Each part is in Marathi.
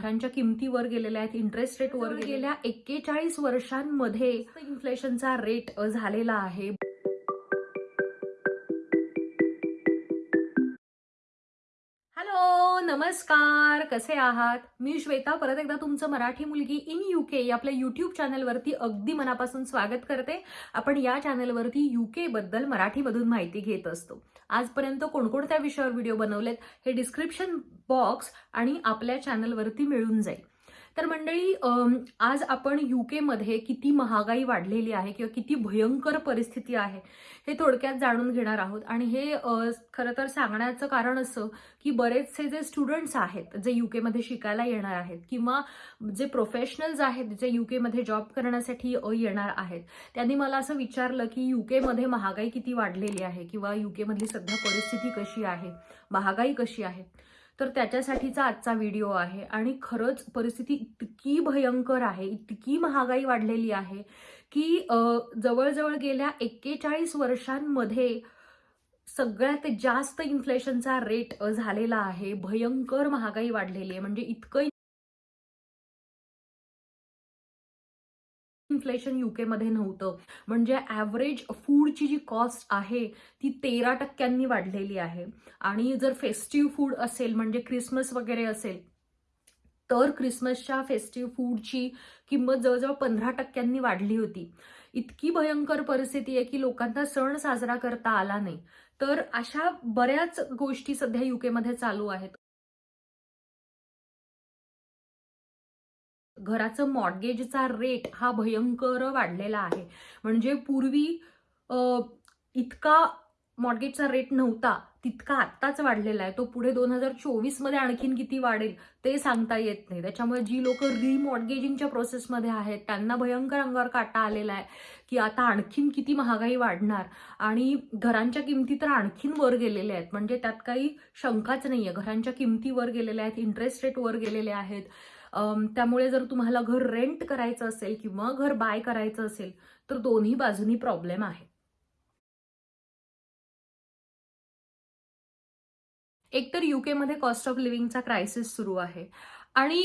घरांच्या किमती वर गेलेल्या आहेत इंटरेस्ट रेट वर गेल्या एक्केचाळीस वर्षांमध्ये इन्फ्लेशनचा रेट झालेला आहे. नमस्कार कसे आहात? मी श्वेता परत एकदा तुमचं मराठी मुलगी इन युके या आपल्या युट्यूब चॅनलवरती अगदी मनापासून स्वागत करते. आपण या चॅनलवरती युके बद्दल मराठीमधून माहिती घेत असतो. आजपर्यंत कोणकोणत्या विषयावर व्हिडिओ बनवलेत हे डिस्क्रिप्शन बॉक्स आणि आपल्या चॅनलवरती मिळून जाईल. तर मंडळी आज आपण युकेमध्ये किती महागाई वाढलेली आहे किंवा किती भयंकर परिस्थिती आहे हे थोडक्यात जाणून घेणार आहोत. आणि हे खरं तर सांगण्याचं कारण असं की बरेचसे जे स्टुडंट्स आहेत जे युकेमध्ये शिकायला येणार आहेत किंवा जे प्रोफेशनल्स आहेत जे युकेमध्ये जॉब करण्यासाठी येणार आहेत त्यांनी मला असं विचारलं की युकेमध्ये महागाई किती वाढलेली आहे किंवा युकेमधली सध्या परिस्थिती कशी आहे महागाई कशी आहे? तर त्याच्यासाठीचा आजचा व्हिडिओ आहे. आणि खरंच परिस्थिती इतकी भयंकर आहे इतकी महागाई वाढलेली आहे की जवळजवळ गेल्या एक्केचाळीस वर्षांमध्ये सगळ्यात जास्त इन्फ्लेशनचा रेट झालेला आहे. भयंकर महागाई वाढलेली आहे. म्हणजे इतकं इन्फ्लेशन युकेमध्ये नव्हतं. म्हणजे ॲव्हरेज फूडची जी कॉस्ट आहे ती तेरा टक्क्यांनी वाढलेली आहे. आणि जर फेस्टिव्ह फूड असेल म्हणजे क्रिसमस वगैरे असेल तर क्रिसमसच्या फेस्टिव्ह फूडची किंमत जवळजवळ पंधरा टक्क्यांनी वाढली होती. इतकी भयंकर परिस्थिती आहे की लोकांना सण साजरा करता आला नाही. तर अशा बऱ्याच गोष्टी सध्या युकेमध्ये चालू आहेत. घराचं मॉर्गेजचा रेट हा भयंकर वाढलेला आहे. म्हणजे पूर्वी इतका मॉर्गेजचा रेट नव्हता तितका आत्ताच वाढलेला आहे. तो पुढे दोन हजार चोवीसमध्ये आणखीन किती वाढेल ते सांगता येत नाही. त्याच्यामुळे जी लोक रिमॉर्गेजिंगच्या प्रोसेसमध्ये आहेत त्यांना भयंकर अंगावर काटा आलेला आहे की आता आणखीन किती महागाई वाढणार. आणि घरांच्या किमती तर आणखीन वर गेलेल्या आहेत. म्हणजे त्यात काही शंकाच नाही आहे घरांच्या किमती वर गेलेल्या आहेत इंटरेस्ट रेट वर गेलेले आहेत. त्यामुळे जर तुम्हाला घर रेंट करायचं असेल किंवा घर बाय करायचं असेल तर दोन्ही बाजूनी प्रॉब्लेम आहे. एकतर युकेमध्ये कॉस्ट ऑफ लिव्हिंगचा क्रायसिस सुरू आहे. आणि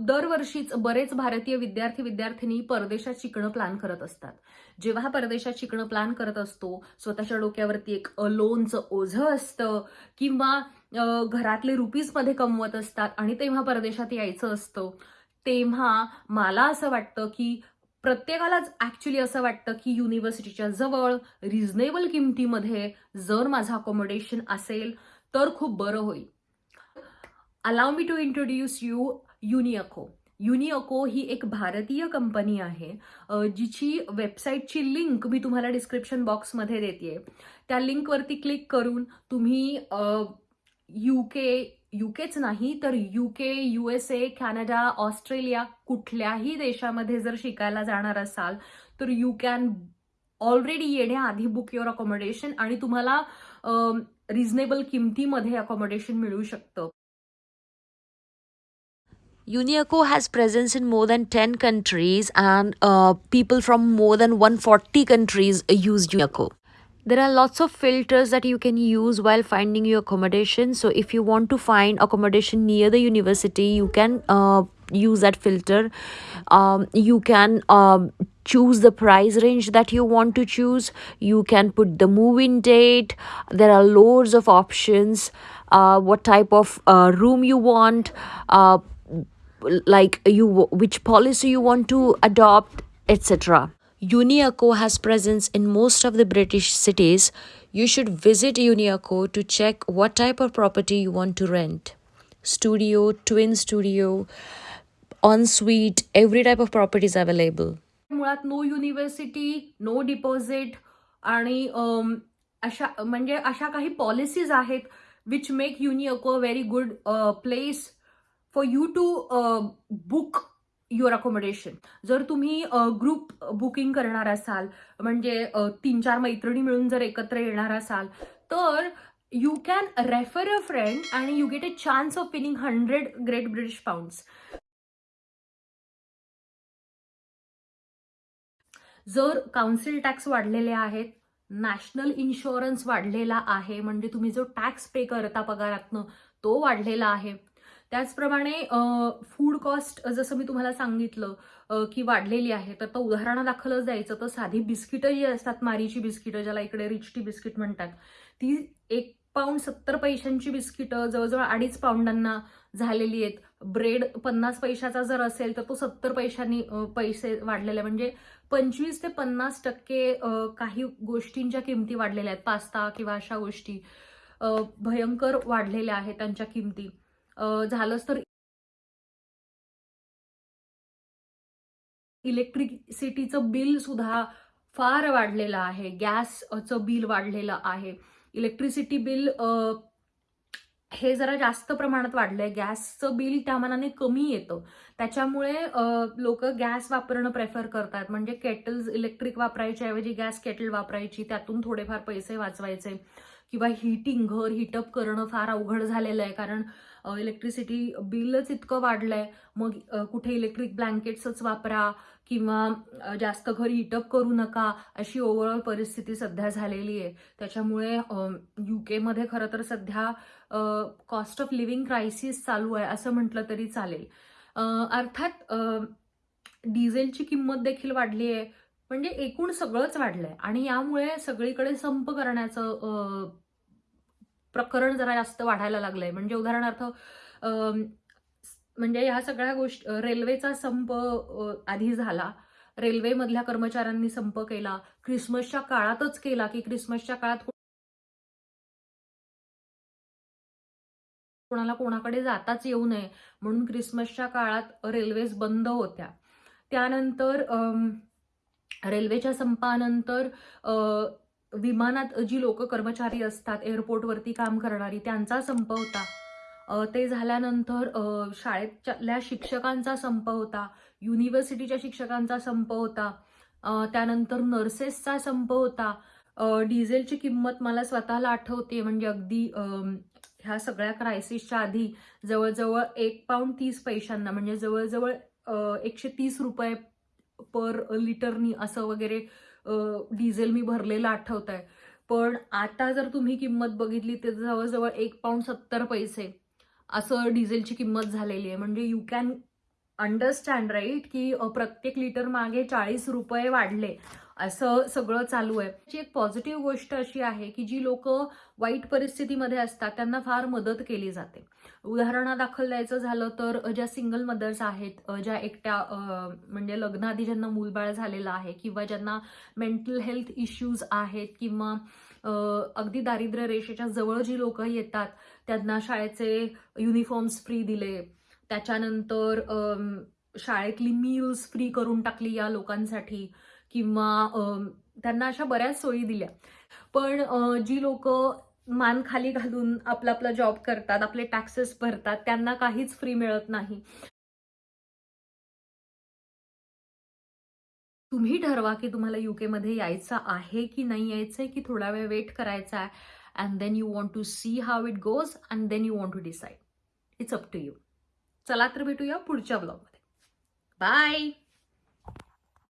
दरवर्षीच बरेच भारतीय विद्यार्थी विद्यार्थिनी परदेशात शिकणं प्लॅन करत असतात. जेव्हा परदेशात शिकणं प्लॅन करत असतो स्वतःच्या डोक्यावरती एक लोनचं ओझं असतं किंवा घरातले रुपीजमध्ये कमवत असतात आणि तेव्हा परदेशात यायचं असतं तेव्हा मला असं वाटतं की प्रत्येकालाच ॲक्च्युली असं वाटतं की युनिव्हर्सिटीच्या जवळ रिझनेबल किमतीमध्ये जर माझं अकोमोडेशन असेल तर खूप बरं होईल. Allow me to introduce you UniAcco UniAcco ही एक भारतीय कंपनी आहे जिची वेबसाईटची लिंक मी तुम्हाला डिस्क्रिप्शन बॉक्समध्ये देते त्या लिंकवरती क्लिक करून तुम्ही युके युकेच नाही तर UK U S A Canada Australia कुठल्याही देशामध्ये जर शिकायला जाणार असाल तर यू कॅन ऑलरेडी येण्याआधी बुक युअर अकोमोडेशन आणि तुम्हाला रिझनेबल किमतीमध्ये अकोमोडेशन मिळू शकतं. Uniaco has presence in more than 10 countries and uh, people from more than 140 countries use Uniaco. There are lots of filters that you can use while finding your accommodation. So if you want to find accommodation near the university, you can uh, use that filter. Um, you can um, choose the price range that you want to choose. You can put the move-in date. There are loads of options. Uh, what type of uh, room you want. Uh, like you which policy you want to adopt etc uniaco has presence in most of the british cities you should visit uniaco to check what type of property you want to rent studio twin studio ensuite every type of property is available मुळात नो युनिव्हर्सिटी नो डिपॉझिट आणि अम, अशा म्हणजे अशा काही पॉलिसीज आहेत which make युनिअको a very good place For you to book your accommodation जर तुम्ही ग्रुप बुकिंग करणार असाल म्हणजे तीन चार मैत्रिणी मिळून जर एकत्र येणार असाल तर you can refer a friend आणि you get a chance of winning hundred great British pounds जर काउन्सिल टॅक्स वाढलेले आहेत नॅशनल इन्शुरन्स वाढलेला आहे म्हणजे तुम्ही जो टॅक्स पे करता पगारातनं तो वाढलेला आहे त्याचप्रमाणे फूड कॉस्ट जसं मी तुम्हाला सांगितलं की वाढलेली आहे तर तो उदाहरणादाखलच द्यायचं तर साधी बिस्किटं जी असतात मारीची बिस्किटं ज्याला इकडे रिचटी बिस्किट म्हणतात. ती एक पाऊंड सत्तर पैशांची बिस्किटं जवळजवळ अडीच पाऊंडांना झालेली आहेत. ब्रेड पन्नास पैशाचा जर असेल तर तो सत्तर पैशांनी पैसे वाढलेले आहे. म्हणजे पंचवीस ते पन्नास टक्के काही गोष्टींच्या किमती वाढलेल्या आहेत. पास्ता किंवा अशा गोष्टी भयंकर वाढलेल्या आहेत त्यांच्या किमती. झालंच तर इलेक्ट्रिसिटीचं बिल सुद्धा फार वाढलेलं आहे. गॅसचं बिल वाढलेलं आहे. इलेक्ट्रिसिटी बिल हे जरा जास्त प्रमाणात वाढलंय. गॅसचं बिल त्या मनाने कमी येतं. त्याच्यामुळे लोक गॅस वापरणं प्रेफर करतात. म्हणजे केटल्स इलेक्ट्रिक वापरायच्या ऐवजी गॅस केटल वापरायची त्यातून थोडेफार पैसे वाचवायचे. किंवा हिटिंग घर हिटअप करणं फार अवघड झालेलं आहे. कारण इलेक्ट्रिसिटी बिलच इतकं वाढलं आहे मग कुठे इलेक्ट्रिक ब्लँकेट्सच वापरा किंवा जास्त घर हिटअप करू नका अशी ओव्हरऑल परिस्थिती सध्या झालेली आहे. त्याच्यामुळे यू केमध्ये खरं तर सध्या कॉस्ट ऑफ लिव्हिंग क्रायसिस चालू आहे असं म्हटलं तरी चालेल. अर्थात डिझेलची किंमत देखील वाढली आहे. म्हणजे एकूण सगळंच वाढलंय. आणि यामुळे सगळीकडे संप करण्याचं प्रकरण जरा जास्त वाढायला लागलंय. म्हणजे उदाहरणार्थ म्हणजे ह्या सगळ्या गोष्टी रेल्वेचा संप आधी झाला. रेल्वेमधल्या कर्मचाऱ्यांनी संप केला. क्रिसमसच्या काळातच केला की क्रिसमसच्या काळात कोणाला कोणाकडे जाताच येऊ नये म्हणून क्रिसमसच्या काळात रेल्वेज बंद होत्या. त्यानंतर रेल्वेच्या संपानंतर विमानात जी लोक कर्मचारी असतात एअरपोर्टवरती काम करणारी त्यांचा संप होता. ते झाल्यानंतर शाळेतल्या शिक्षकांचा संप होता युनिव्हर्सिटीच्या शिक्षकांचा संप होता त्यानंतर नर्सेसचा संप होता. डिझेलची किंमत मला स्वतःला आठवते म्हणजे अगदी ह्या सगळ्या क्रायसिसच्या आधी जवळजवळ एक पाऊंड तीस पैशांना म्हणजे जवळजवळ एकशे तीस रुपये पर लिटरनी असं वगैरे डिझेल मी भरलेलं आठवत आहे पण आता जर तुम्ही किंमत बघितली तर जवळजवळ एक पाऊंड सत्तर पैसे असं डिझेलची किंमत झालेली आहे. म्हणजे यू कॅन अंडरस्टँड राईट की प्रत्येक लिटर मागे चाळीस रुपये वाढले. असं सगळं चालू आहे. त्याची एक पॉझिटिव्ह गोष्ट अशी आहे की जी लोक वाईट परिस्थितीमध्ये असतात त्यांना फार मदत केली जाते. उदाहरणादाखल द्यायचं झालं तर ज्या सिंगल मदर्स आहेत ज्या एकट्या म्हणजे लग्नाआधी ज्यांना मूलबाळ झालेलं आहे किंवा ज्यांना मेंटल हेल्थ इश्यूज आहेत किंवा अगदी दारिद्र्य रेषेच्या जवळ जी लोक येतात त्यांना शाळेचे युनिफॉर्म्स फ्री दिले त्याच्यानंतर शाळेतली मील्स फ्री करून टाकली या लोकांसाठी किंवा त्यांना अशा बऱ्याच सोयी दिल्या. पण जी लोक मान खाली घालून आपला आपला जॉब करतात आपले टॅक्सेस भरतात त्यांना काहीच फ्री मिळत नाही. तुम्ही ठरवा की तुम्हाला युकेमध्ये यायचं आहे की नाही यायचं आहे की थोडा वेळ वेट करायचा आहे and then you want to see how it goes and then you want to decide it's up to you चला तर भेटूया पुढच्या ब्लॉगमध्ये बाय